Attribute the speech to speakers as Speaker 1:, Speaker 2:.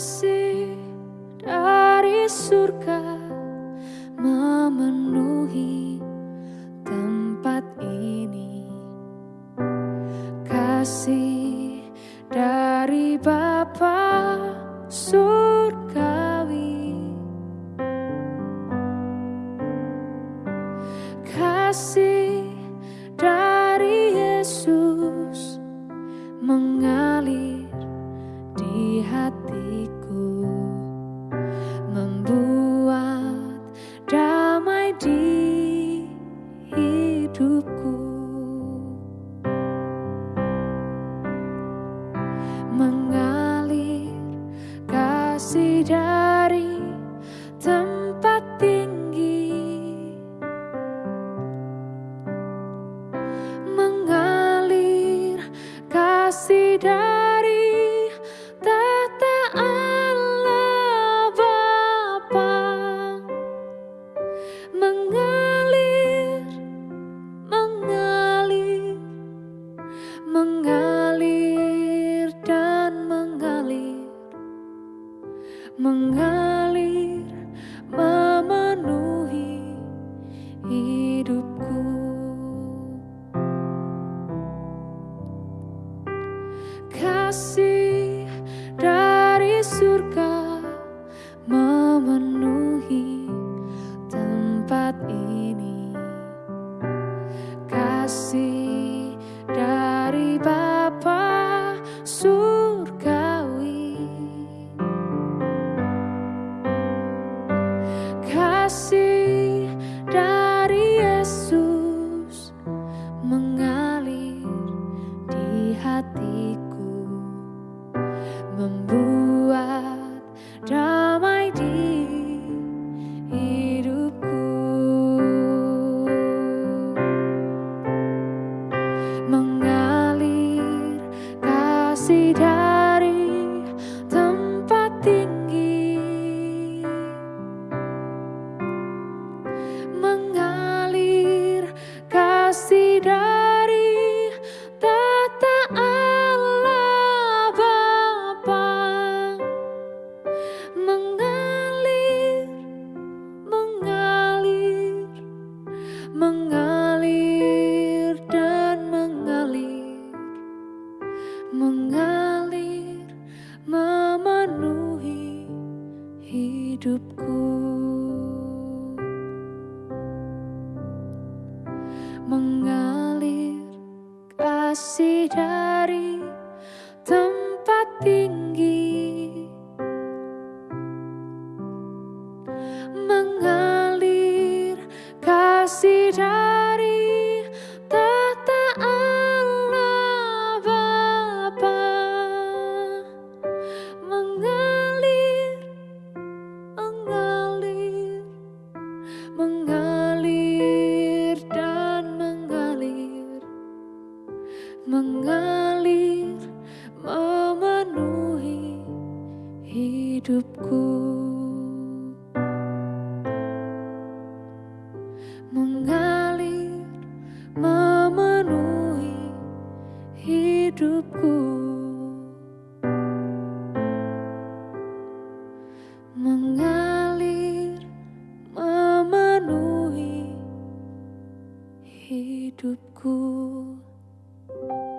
Speaker 1: kasih dari surga memenuhi tempat ini. Kasih dari Bapa surgawi mengalir kasih dari hidupku membuat mengalir dan mengalir. Mengalir memenuhi hidupku. Mengalir kasih dari tempat tinggi mengalir memenuhi hidupku. Mengalir memenuhi hidupku. Mengalir memenuhi hidupku you